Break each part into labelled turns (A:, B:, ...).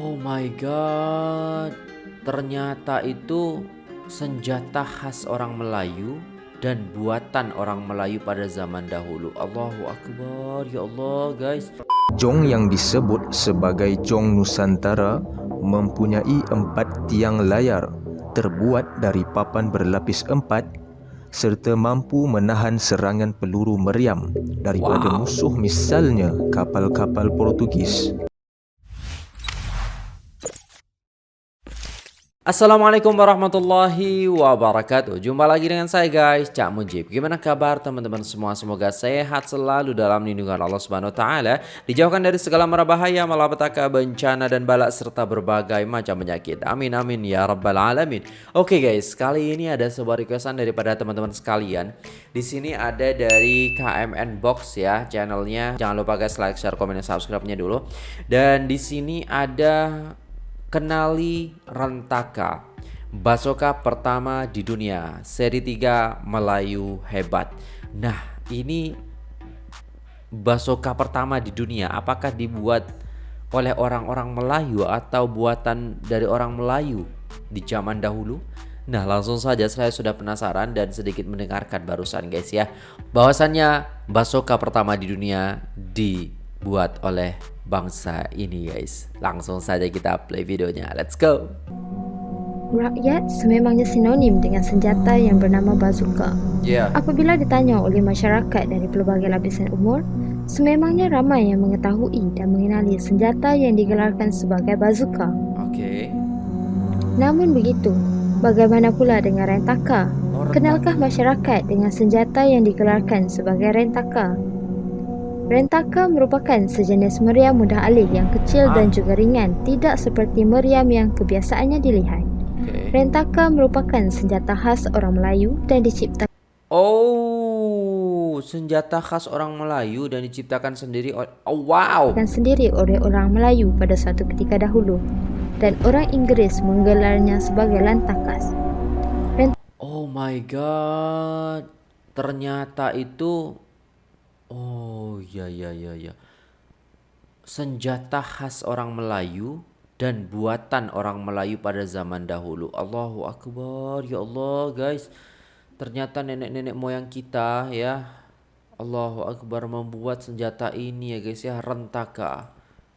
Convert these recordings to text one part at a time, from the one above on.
A: Oh my god, ternyata itu senjata khas orang Melayu dan buatan orang Melayu pada zaman dahulu. Allahu Akbar, ya Allah guys.
B: Jong yang disebut sebagai Jong Nusantara mempunyai empat tiang layar terbuat dari papan berlapis empat serta mampu menahan serangan peluru meriam daripada wow. musuh misalnya kapal-kapal Portugis.
A: Assalamualaikum warahmatullahi wabarakatuh. Jumpa lagi dengan saya guys. Cak Mujib. Gimana kabar teman-teman semua? Semoga sehat selalu dalam lindungan Allah Subhanahu Taala. Dijauhkan dari segala mara bahaya Malapetaka, bencana dan balak Serta berbagai macam penyakit. Amin amin ya rabbal alamin. Oke guys. Kali ini ada sebuah requestan daripada teman-teman sekalian. Di sini ada dari KMN Box ya Channelnya. Jangan lupa guys like, share, komen, dan subscribe-nya dulu. Dan di sini ada Kenali Rentaka Basoka pertama di dunia Seri 3 Melayu Hebat. Nah ini Basoka pertama di dunia Apakah dibuat oleh orang-orang Melayu Atau buatan dari orang Melayu Di zaman dahulu? Nah langsung saja saya sudah penasaran dan sedikit mendengarkan barusan guys ya. Bahwasannya Basoka pertama di dunia dibuat oleh bangsa ini guys Langsung saja kita play videonya Let's go
C: Rakyat sememangnya sinonim dengan senjata yang bernama bazooka.
A: Yeah.
C: Apabila ditanya oleh masyarakat dari pelbagai lapisan umur, sememangnya ramai yang mengetahui dan mengenali senjata yang digelarkan sebagai bazooka.
A: Okay.
C: Namun begitu, bagaimana pula dengan rentaka? Kenalkah masyarakat dengan senjata yang digelarkan sebagai rentaka? Rentaka merupakan sejenis meriam mudah alih yang kecil ah. dan juga ringan, tidak seperti meriam yang kebiasaannya dilihat. Okay. Rentaka merupakan senjata khas orang Melayu dan diciptakan
A: Oh, senjata khas orang Melayu dan diciptakan sendiri oleh oh, wow.
C: Dan sendiri oleh orang Melayu pada suatu ketika dahulu dan orang Inggeris menggelarnya sebagai lantakas.
A: Rent oh my god. Ternyata itu Oh ya ya ya ya. Senjata khas orang Melayu dan buatan orang Melayu pada zaman dahulu. Allahu akbar ya Allah guys. Ternyata nenek-nenek moyang kita ya. Allahu akbar membuat senjata ini ya guys ya rentaka.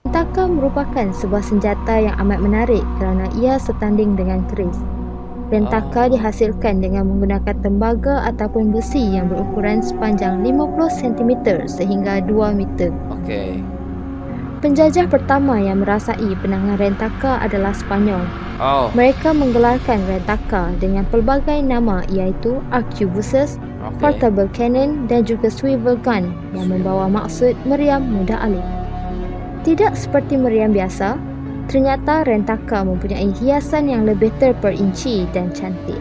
C: Rentaka merupakan sebuah senjata yang amat menarik kerana ia setanding dengan keris. Rentaka dihasilkan dengan menggunakan tembaga ataupun besi yang berukuran sepanjang 50 cm sehingga 2 meter.
A: Okey.
C: Penjajah pertama yang merasai penangan rentaka adalah Spanyol.
A: Oh.
C: Mereka menggelarkan rentaka dengan pelbagai nama iaitu arquebuses, okay. portable cannon dan juga swivel gun yang membawa maksud meriam mudah alih. Tidak seperti meriam biasa, Ternyata rentaka mempunyai hiasan yang lebih terperinci dan cantik.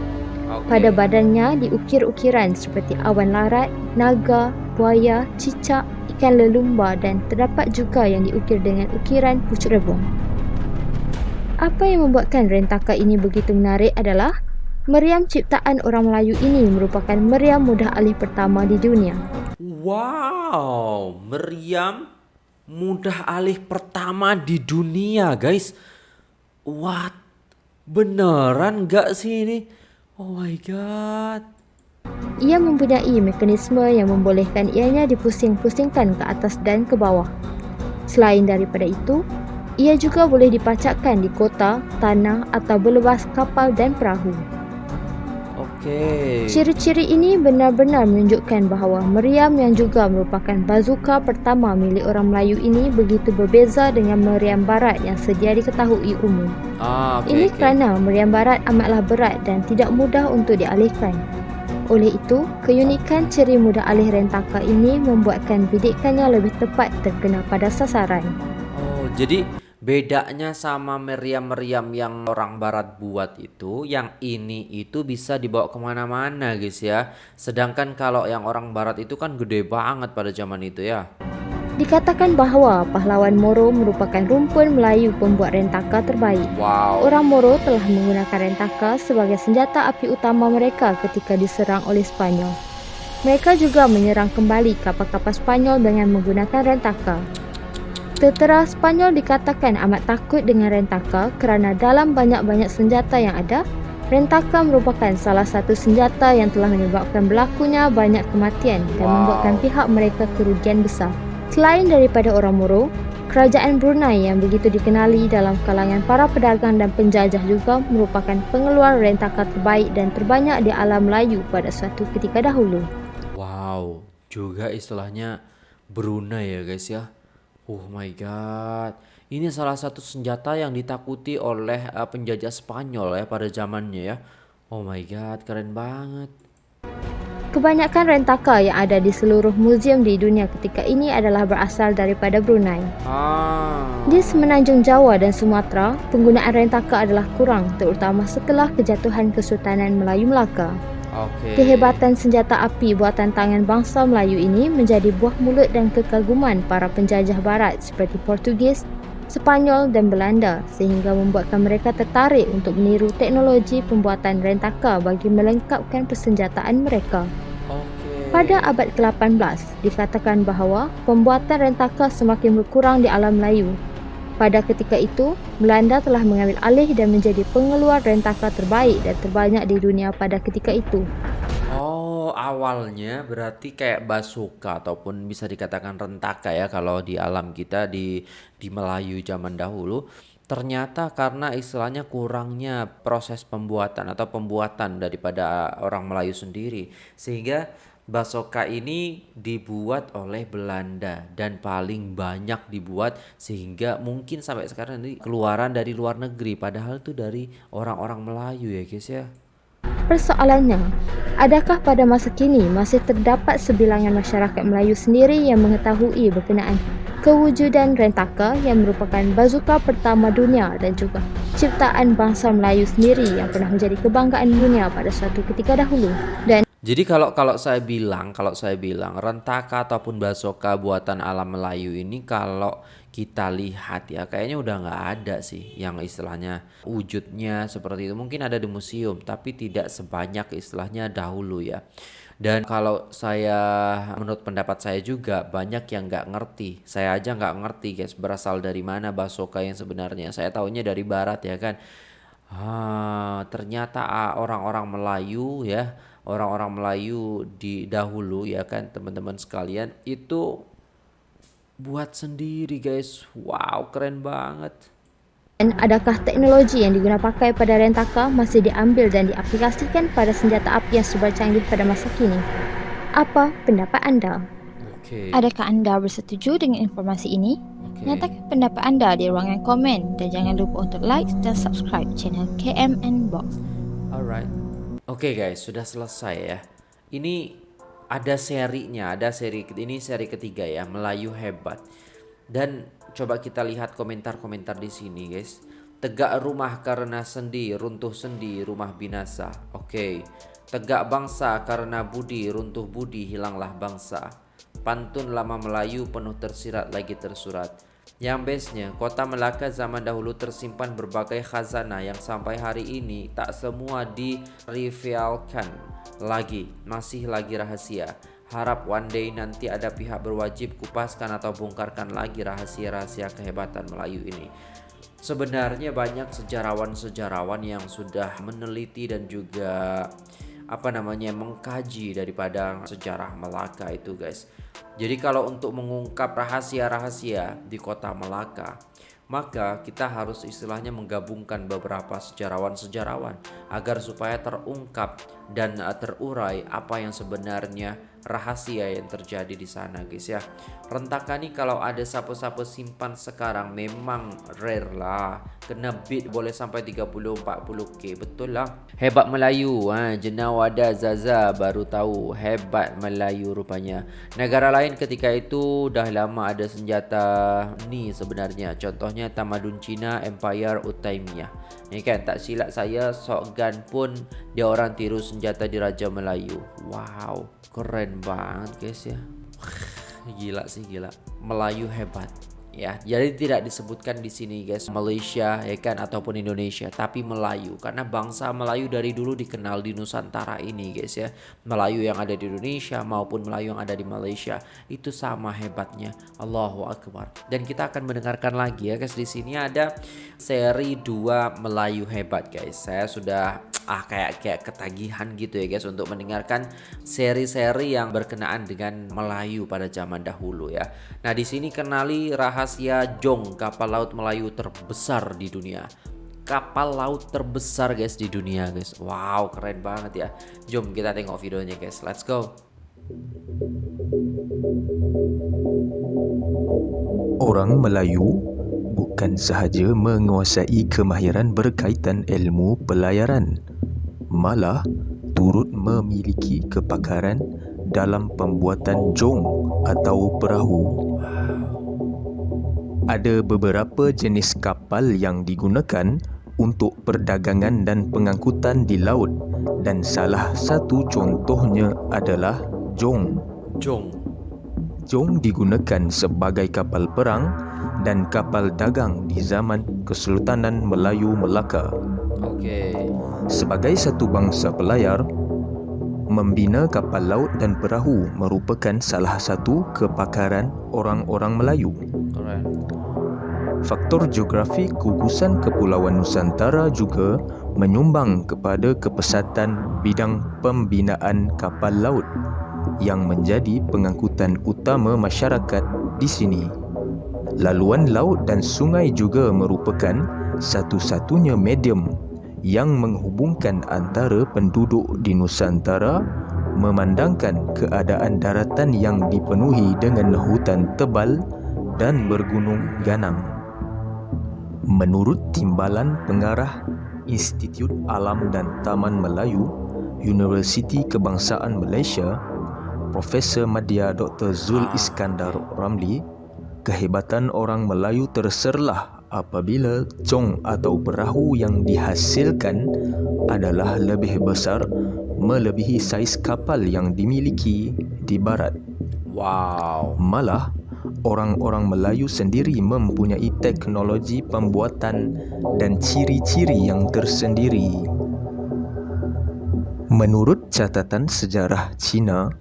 C: Okay. Pada badannya diukir ukiran seperti awan larat, naga, buaya, cicak, ikan lelumba dan terdapat juga yang diukir dengan ukiran pucuk rebung. Apa yang membuatkan rentaka ini begitu menarik adalah meriam ciptaan orang Melayu ini merupakan meriam mudah alih pertama di dunia.
A: Wow, meriam mudah alih pertama di dunia guys. What? Beneran gak sih ini? Oh my god.
C: Ia mempunyai mekanisme yang membolehkan ianya dipusing-pusingkan ke atas dan ke bawah. Selain daripada itu ia juga boleh dipacakkan di kota, tanah atau berlepas kapal dan perahu.
A: Okey.
C: Ciri-ciri ini benar-benar menunjukkan bahawa meriam yang juga merupakan bazooka pertama milik orang Melayu ini begitu berbeza dengan meriam barat yang sedia diketahui umum.
A: Ah, okay,
C: ini
A: okay.
C: kerana meriam barat amatlah berat dan tidak mudah untuk dialihkan. Oleh itu, keunikan ciri mudah alih rentaka ini membuatkan bidikannya lebih tepat terkena pada sasaran.
A: Oh, jadi Bedanya sama meriam-meriam yang orang barat buat itu, yang ini itu bisa dibawa ke mana-mana guys ya. Sedangkan kalau yang orang barat itu kan gede banget pada zaman itu ya.
C: Dikatakan bahawa pahlawan Moro merupakan rumpun Melayu pembuat rentaka terbaik.
A: Wow.
C: Orang Moro telah menggunakan rentaka sebagai senjata api utama mereka ketika diserang oleh Spanyol. Mereka juga menyerang kembali kapal-kapal Spanyol dengan menggunakan rentaka. Tentera Spanyol dikatakan amat takut dengan rentaka kerana dalam banyak-banyak senjata yang ada, rentaka merupakan salah satu senjata yang telah menyebabkan berlakunya banyak kematian dan
A: Wow.
C: membuatkan pihak mereka kerugian besar. Selain daripada orang Moro, kerajaan Brunei yang begitu dikenali dalam kalangan para pedagang dan penjajah juga merupakan pengeluar rentaka terbaik dan terbanyak di alam Melayu pada suatu ketika dahulu.
A: Wow, juga istilahnya Brunei ya guys ya. Oh my god. Ini salah satu senjata yang ditakuti oleh uh, penjajah Spanyol ya pada zamannya ya. Oh my god, keren banget.
C: Kebanyakan rentaka yang ada di seluruh muzium di dunia ketika ini adalah berasal daripada Brunei.
A: Ah.
C: Di semenanjung Jawa dan Sumatera, penggunaan rentaka adalah kurang terutama setelah kejatuhan Kesultanan Melayu Melaka.
A: Oke.
C: Kehebatan senjata api buatan tangan bangsa Melayu ini menjadi buah mulut dan kekaguman para penjajah barat seperti Portugis, Sepanyol dan Belanda sehingga membuatkan mereka tertarik untuk meniru teknologi pembuatan rentaka bagi melengkapkan persenjataan mereka. Pada abad ke-18, dikatakan bahawa pembuatan rentaka semakin berkurang di alam Melayu. Pada ketika itu, Belanda telah mengambil alih dan menjadi pengeluar rentaka terbaik dan terbanyak di dunia pada ketika itu.
A: Oh, awalnya berarti kayak bazooka ataupun bisa dikatakan rentaka ya kalau di alam kita di di Melayu zaman dahulu. Ternyata karena istilahnya kurangnya proses pembuatan atau pembuatan daripada orang Melayu sendiri sehingga bazooka ini dibuat oleh Belanda dan paling banyak dibuat sehingga mungkin sampai sekarang ini keluaran dari luar negeri padahal itu dari orang-orang Melayu ya guys ya.
C: Persoalannya, adakah pada masa kini masih terdapat sebilangan masyarakat Melayu sendiri yang mengetahui berkenaan kewujudan rentaka yang merupakan bazooka pertama dunia dan juga ciptaan bangsa Melayu sendiri yang pernah menjadi kebanggaan dunia pada suatu ketika dahulu. Dan
A: Jadi kalau kalau saya bilang, kalau saya bilang rentaka ataupun basoka buatan alam Melayu ini kalau kita lihat ya kayaknya udah nggak ada sih yang istilahnya wujudnya seperti itu. Mungkin ada di museum tapi tidak sebanyak istilahnya dahulu ya. Dan kalau saya menurut pendapat saya juga banyak yang nggak ngerti. Saya aja nggak ngerti guys berasal dari mana basoka yang sebenarnya. Saya taunya dari barat ya kan. Ah, ternyata ah, orang-orang Melayu ya, orang-orang Melayu di dahulu ya kan teman-teman sekalian itu buat sendiri guys. Wow, keren banget.
C: Dan adakah teknologi yang digunakan pakai pada rentaka masih diambil dan diaplikasikan pada senjata api yang super canggih pada masa kini? Apa pendapat anda?
A: Oke.
D: Adakah anda bersetuju dengan informasi ini?
A: Oke.
D: Nyatakan pendapat anda di ruangan komen dan jangan lupa untuk like dan subscribe channel KMN Box.
A: Alright. Oke guys, sudah selesai ya. Ini ada serinya, ada seri ini seri ketiga ya, Melayu hebat. Dan coba kita lihat komentar-komentar di sini guys. Tegak rumah karena sendi, runtuh sendi, rumah binasa. Oke. Tegak bangsa karena budi, runtuh budi, hilanglah bangsa. Pantun lama Melayu penuh tersirat lagi tersurat. Yang bestnya, kota Melaka zaman dahulu tersimpan berbagai khazanah yang sampai hari ini tak semua direvealkan lagi, masih lagi rahasia. Harap one day nanti ada pihak berwajib kupaskan atau bongkarkan lagi rahasia-rahasia kehebatan Melayu ini. Sebenarnya banyak sejarawan-sejarawan yang sudah meneliti dan juga apa namanya mengkaji daripada sejarah Melaka itu guys. Jadi kalau untuk mengungkap rahasia-rahasia di kota Melaka, maka kita harus istilahnya menggabungkan beberapa sejarawan-sejarawan agar supaya terungkap dan uh, terurai apa yang sebenarnya rahasia yang terjadi di sana guys ya. Rentaka nih kalau ada sapu-sapu simpan sekarang memang rare lah. Kena beat boleh sampai 30 40k betul lah. Hebat Melayu ha Jenawada Zaza baru tahu hebat Melayu rupanya. Negara lain ketika itu dah lama ada senjata ni sebenarnya. Contohnya tamadun Cina Empire Utaimiyah. Ni kan tak silap saya shotgun pun dia orang tiru senjata di Raja Melayu. Wow, keren banget guys ya. Gila sih gila. Melayu hebat. Ya. Jadi tidak disebutkan di sini guys Malaysia ya kan ataupun Indonesia, tapi Melayu karena bangsa Melayu dari dulu dikenal di Nusantara ini guys ya. Melayu yang ada di Indonesia maupun Melayu yang ada di Malaysia itu sama hebatnya. Allahu akbar. Dan kita akan mendengarkan lagi ya guys di sini ada seri 2 Melayu hebat guys. Saya sudah ah kayak kayak ketagihan gitu ya guys untuk mendengarkan seri-seri yang berkenaan dengan Melayu pada zaman dahulu ya. Nah, di sini kenali rahasia Jong, kapal laut Melayu terbesar di dunia. Kapal laut terbesar guys di dunia guys. Wow, keren banget ya. Jom kita tengok videonya guys. Let's go.
B: Orang Melayu bukan sahaja menguasai kemahiran berkaitan ilmu pelayaran, malah turut memiliki kepakaran dalam pembuatan jong atau perahu. Ada beberapa jenis kapal yang digunakan untuk perdagangan dan pengangkutan di laut dan salah satu contohnya adalah jong.
A: Jong.
B: Jong digunakan sebagai kapal perang dan kapal dagang di zaman Kesultanan Melayu Melaka.
A: Okey.
B: Sebagai satu bangsa pelayar, membina kapal laut dan perahu merupakan salah satu kepakaran orang-orang Melayu.
A: Keren.
B: Faktor geografi gugusan Kepulauan Nusantara juga menyumbang kepada kepesatan bidang pembinaan kapal laut yang menjadi pengangkutan utama masyarakat di sini. Laluan laut dan sungai juga merupakan satu-satunya medium yang menghubungkan antara penduduk di Nusantara memandangkan keadaan daratan yang dipenuhi dengan hutan tebal dan bergunung ganang. Menurut timbalan pengarah Institut Alam dan Taman Melayu, Universiti Kebangsaan Malaysia, Profesor Madya Dr. Zul Iskandar Ramli, kehebatan orang Melayu terserlah apabila cong atau perahu yang dihasilkan adalah lebih besar melebihi saiz kapal yang dimiliki di barat.
A: Wow.
B: Malah, orang-orang Melayu sendiri mempunyai teknologi pembuatan dan ciri-ciri yang tersendiri. Menurut catatan sejarah Cina,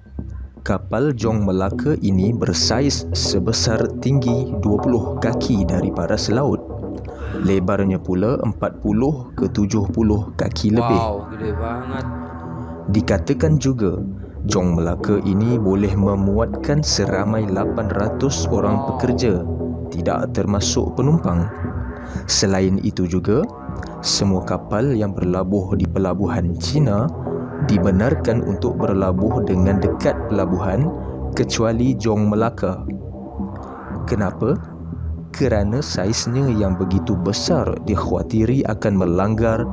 B: kapal Jong Melaka ini bersaiz sebesar tinggi 20 kaki dari paras laut. Lebarnya pula 40 ke 70 kaki lebih.
A: Wow, gede banget.
B: Dikatakan juga Jong Melaka ini boleh memuatkan seramai 800 orang pekerja, tidak termasuk penumpang. Selain itu juga, semua kapal yang berlabuh di pelabuhan China dibenarkan untuk berlabuh dengan dekat pelabuhan kecuali Jong Melaka. Kenapa? Kerana saiznya yang begitu besar dikhawatiri akan melanggar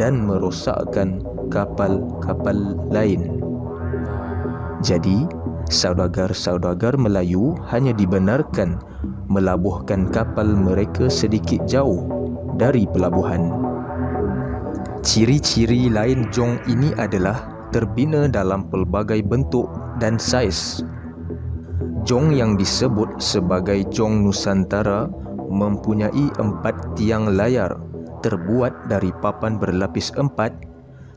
B: dan merosakkan kapal-kapal lain. Jadi, saudagar-saudagar Melayu hanya dibenarkan melabuhkan kapal mereka sedikit jauh dari pelabuhan. Ciri-ciri lain jong ini adalah terbina dalam pelbagai bentuk dan saiz. Jong yang disebut sebagai jong Nusantara mempunyai empat tiang layar terbuat dari papan berlapis empat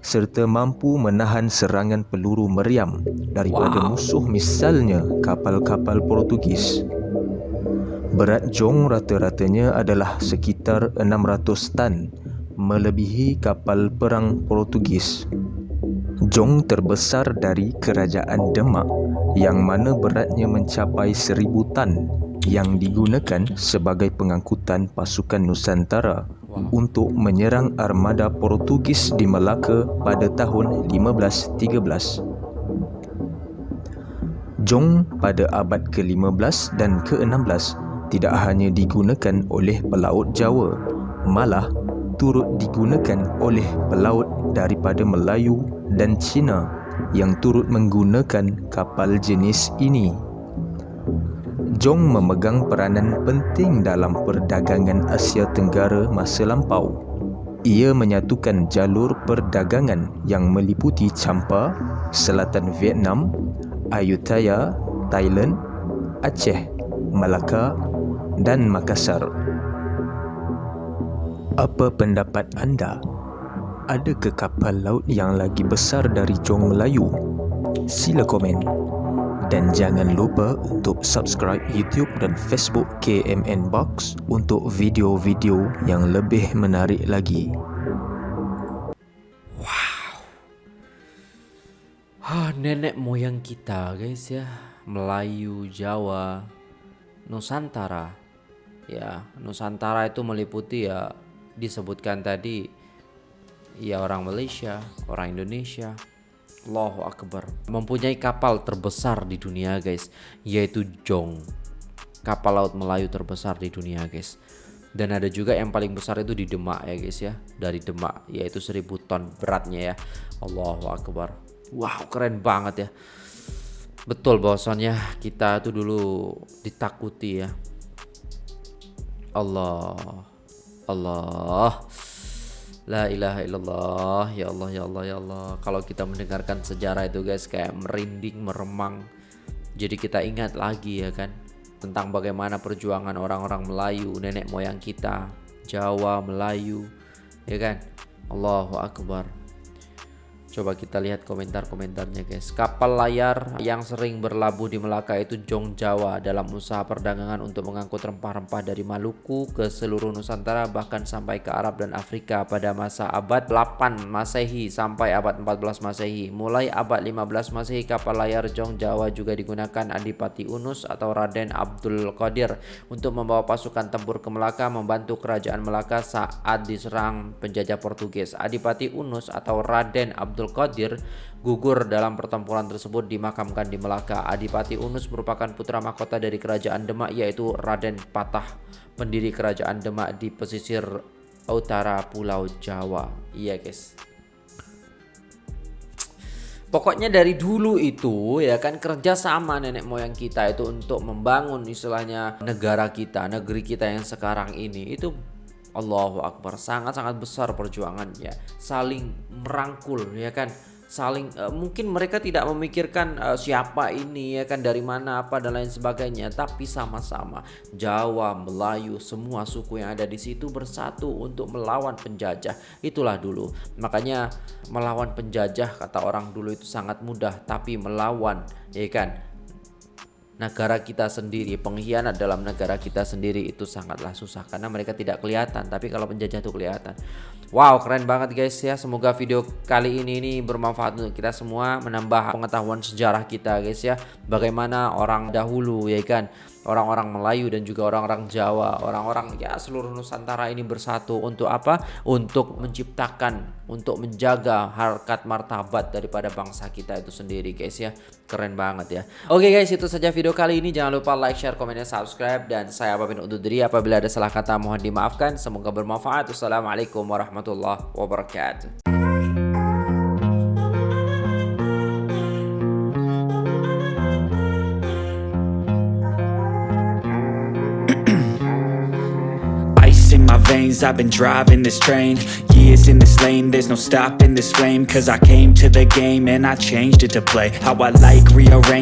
B: serta mampu menahan serangan peluru meriam daripada
A: Wow.
B: musuh misalnya kapal-kapal Portugis. Berat jong rata-ratanya adalah sekitar 600 tan melebihi kapal perang Portugis. Jong terbesar dari kerajaan Demak yang mana beratnya mencapai 1000 tan yang digunakan sebagai pengangkutan pasukan Nusantara untuk menyerang armada Portugis di Melaka pada tahun 1513. Jong pada abad ke-15 dan ke-16 tidak hanya digunakan oleh pelaut Jawa, malah turut digunakan oleh pelaut daripada Melayu dan Cina yang turut menggunakan kapal jenis ini. Jong memegang peranan penting dalam perdagangan Asia Tenggara masa lampau. Ia menyatukan jalur perdagangan yang meliputi Champa, selatan Vietnam, Ayutthaya, Thailand, Aceh, Melaka, dan Makassar. Apa pendapat anda? Adakah kapal laut yang lagi besar dari Jong Melayu? Sila komen. Dan jangan lupa untuk subscribe YouTube dan Facebook KMN Box untuk video-video yang lebih menarik lagi.
A: Ah, nenek moyang kita guys ya Melayu, Jawa, Nusantara Ya, Nusantara itu meliputi ya Disebutkan tadi Ya orang Malaysia, orang Indonesia. Allahu Akbar. Mempunyai kapal terbesar di dunia guys Yaitu Jong. Kapal laut Melayu terbesar di dunia guys. Dan ada juga yang paling besar itu di Demak ya guys ya. Dari Demak yaitu 1000 ton beratnya ya. Allahu Akbar. Wow keren banget ya. Betul bahwasannya kita tuh dulu ditakuti ya. Allah Allah. La ilaha illallah. Ya Allah ya Allah ya Allah. Kalau kita mendengarkan sejarah itu guys Kayak merinding meremang. Jadi kita ingat lagi ya kan Tentang bagaimana perjuangan orang-orang Melayu Nenek moyang kita Jawa, Melayu Ya kan. Allahu Akbar Coba kita lihat komentar-komentarnya guys. Kapal layar yang sering berlabuh di Melaka itu Jong Jawa Dalam usaha perdagangan untuk mengangkut rempah-rempah dari Maluku ke seluruh Nusantara Bahkan sampai ke Arab dan Afrika pada masa abad 8 Masehi sampai abad 14 Masehi. Mulai abad 15 Masehi kapal layar Jong Jawa juga digunakan Adipati Unus atau Raden Abdul Qadir Untuk membawa pasukan tempur ke Melaka membantu kerajaan Melaka saat diserang penjajah Portugis. Adipati Unus atau Raden Abdul Abdul Qadir gugur dalam pertempuran tersebut dimakamkan di Melaka. Adipati Unus merupakan putra mahkota dari kerajaan Demak yaitu Raden Patah, pendiri kerajaan Demak di pesisir utara Pulau Jawa. Iya, guys. Pokoknya dari dulu itu ya kan kerja sama nenek moyang kita itu untuk membangun istilahnya negara kita, negeri kita yang sekarang ini itu Allahu Akbar. Sangat-sangat besar perjuangannya. Saling merangkul ya kan? Saling uh, mungkin mereka tidak memikirkan uh, siapa ini ya kan? Dari mana apa dan lain sebagainya. Tapi sama-sama Jawa Melayu semua suku yang ada di situ bersatu untuk melawan penjajah. Itulah dulu. Makanya melawan penjajah kata orang dulu itu sangat mudah. Tapi melawan ya kan negara kita sendiri pengkhianat dalam negara kita sendiri itu sangatlah susah karena mereka tidak kelihatan. Tapi kalau penjajah itu kelihatan. Wow keren banget guys ya. Semoga video kali ini ini bermanfaat untuk kita semua menambah pengetahuan sejarah kita guys ya. Bagaimana orang dahulu ya kan orang-orang Melayu dan juga orang-orang Jawa, orang-orang ya seluruh Nusantara ini bersatu untuk apa? Untuk menciptakan, untuk menjaga harkat martabat daripada bangsa kita itu sendiri guys ya. Keren banget ya. Oke guys, itu saja video kali ini. Jangan lupa like, share, komen, dan subscribe dan saya pamit undur diri apabila ada salah kata mohon dimaafkan. Semoga bermanfaat. Wassalamualaikum warahmatullahi wabarakatuh.
E: Veins I've been driving this train Years in this lane. There's no stopping this flame Cause I came to the game And I changed it to play. How I like rearrange